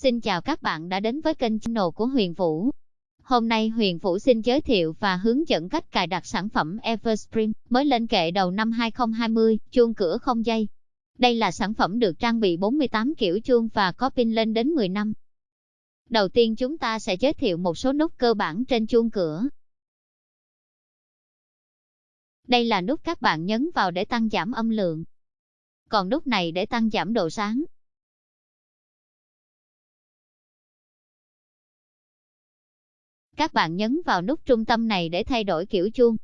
Xin chào các bạn đã đến với kênh channel của Huyền Vũ. Hôm nay Huyền Vũ xin giới thiệu và hướng dẫn cách cài đặt sản phẩm Everspring mới lên kệ đầu năm 2020, chuông cửa không dây. Đây là sản phẩm được trang bị 48 kiểu chuông và có pin lên đến 10 năm. Đầu tiên chúng ta sẽ giới thiệu một số nút cơ bản trên chuông cửa. Đây là nút các bạn nhấn vào để tăng giảm âm lượng. Còn nút này để tăng giảm độ sáng. Các bạn nhấn vào nút trung tâm này để thay đổi kiểu chuông.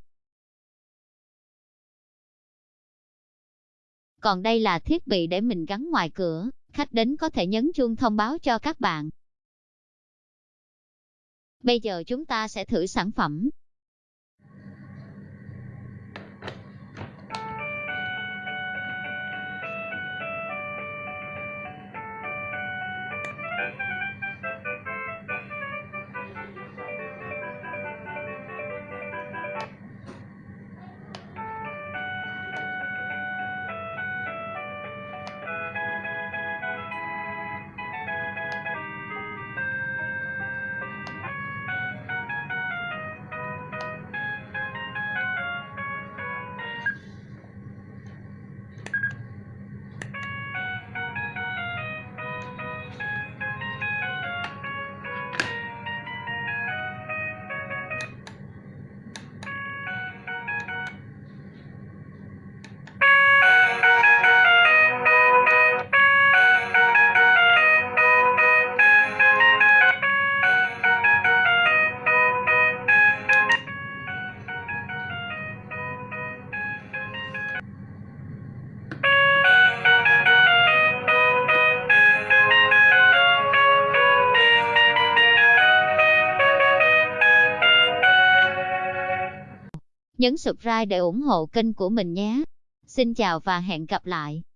Còn đây là thiết bị để mình gắn ngoài cửa, khách đến có thể nhấn chuông thông báo cho các bạn. Bây giờ chúng ta sẽ thử sản phẩm. Nhấn subscribe để ủng hộ kênh của mình nhé. Xin chào và hẹn gặp lại.